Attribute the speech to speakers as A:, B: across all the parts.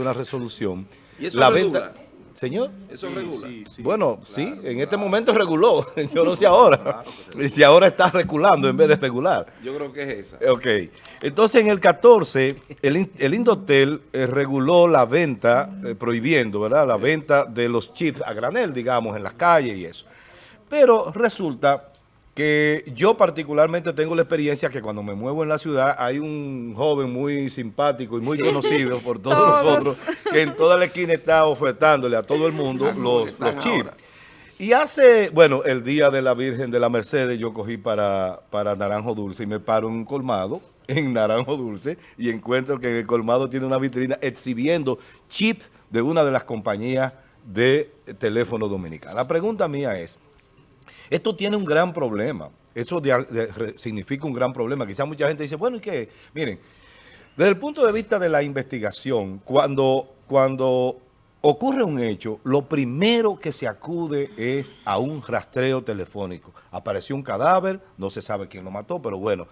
A: una resolución.
B: ¿Y eso
A: la
B: regula?
A: venta, señor.
B: Eso regula.
A: Bueno, sí, en este momento reguló. Yo no sé ahora. Y si ahora está regulando en vez de regular.
B: Yo creo que es esa.
A: Ok. Entonces, en el 14, el, el Indotel eh, reguló la venta, eh, prohibiendo, ¿verdad? La venta de los chips a granel, digamos, en las calles y eso. Pero resulta que yo particularmente tengo la experiencia que cuando me muevo en la ciudad hay un joven muy simpático y muy conocido por todos,
C: Todos.
A: nosotros que en toda la esquina está ofertándole a todo el mundo los, chips.
B: ahora.
A: Y hace, bueno, el día de la Virgen de la Mercedes yo cogí para, para Naranjo Dulce y me paro en un colmado, en Naranjo Dulce, y encuentro que en el colmado tiene una vitrina exhibiendo chips de una de las compañías de teléfono dominicana. La pregunta mía es, esto tiene un gran problema. Eso significa un gran problema. Quizás mucha gente dice, bueno, ¿y qué? Miren, desde el punto de vista de la investigación, cuando, cuando ocurre un hecho, lo primero que se acude es a un rastreo telefónico. Apareció un cadáver, no se sabe quién lo mató, pero bueno,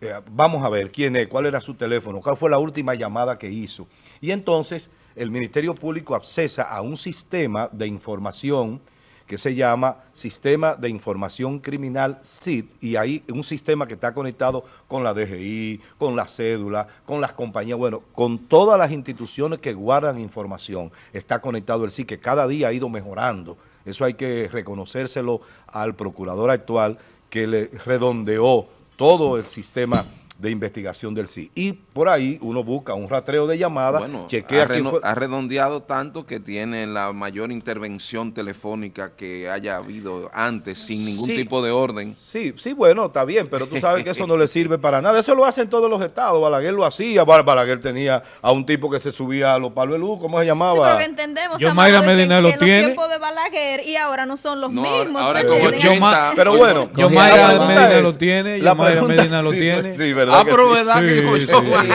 A: eh, vamos a ver quién es, cuál era su teléfono, cuál fue la última llamada que hizo. Y entonces el Ministerio Público accesa a un sistema de información que se llama Sistema de Información Criminal SID, y ahí un sistema que está conectado con la DGI, con la cédula, con las compañías, bueno, con todas las instituciones que guardan información, está conectado el SID, que cada día ha ido mejorando. Eso hay que reconocérselo al procurador actual, que le redondeó todo el sistema de investigación del SID. Y por ahí uno busca un rastreo de llamadas,
B: Bueno,
A: chequea
B: ha,
A: quién
B: reno-
A: fue-
B: ha redondeado tanto que tiene la mayor intervención telefónica que haya habido antes sin ningún
A: Sí.
B: tipo de orden.
A: Sí, sí, bueno, está bien, pero tú sabes que eso no le sirve para nada. Eso lo hacen todos los estados. Balaguer lo hacía. Bal- Balaguer tenía a un tipo que se subía a los palos de luz, ¿cómo se
C: Sí,
A: llamaba?
C: pero que entendemos,
D: Yo, Mayra Medina
C: que
D: lo
C: en
D: tiene.
C: los tiempos de Balaguer y ahora no son los
B: No,
C: mismos.
B: ahora
C: pues,
B: como
A: Pero bueno,
D: Yo Mayra Medina
A: es-
D: lo tiene, yo
A: la
D: Mayra Medina lo
A: sí,
D: tiene.
A: Sí, ¿verdad
B: Ah,
A: que
B: pero
A: sí?
B: verdad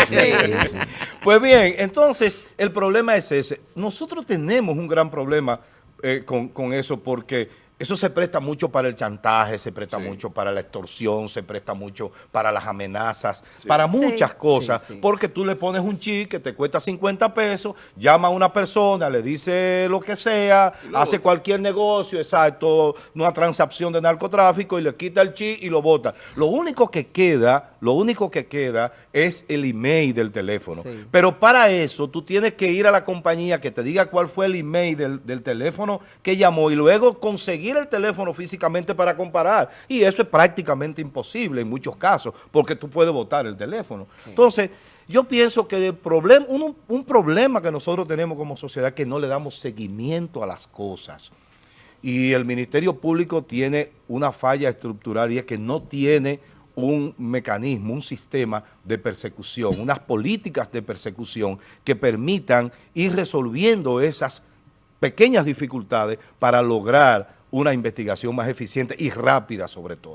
D: Sí.
C: Sí.
A: Pues bien, entonces el problema es ese. Nosotros tenemos un gran problema eh, con, con eso porque eso se presta mucho para el chantaje, se presta
B: Sí.
A: mucho para la extorsión, se presta mucho para las amenazas, para muchas
C: Sí.
A: cosas,
E: Sí, sí.
A: porque tú le pones un chip que te cuesta 50 pesos, llama a una persona, le dice lo que sea,
B: lo
A: hace
B: bota.
A: cualquier negocio, exacto, una transacción de narcotráfico y le quita el chip y lo bota. Lo único que queda, lo único que queda es el email del teléfono.
E: Sí.
A: Pero para eso tú tienes que ir a la compañía que te diga cuál fue el email del, del teléfono que llamó y luego conseguir el teléfono físicamente para comparar. Y eso es prácticamente imposible en muchos casos, porque tú puedes votar el teléfono. Entonces, yo pienso que el problema, un, un problema que nosotros tenemos como sociedad es que no le damos seguimiento a las cosas. Y el Ministerio Público tiene una falla estructural y es que no tiene un mecanismo, un sistema de persecución, unas políticas de persecución que permitan ir resolviendo esas pequeñas dificultades para lograr una investigación más eficiente y rápida sobre todo.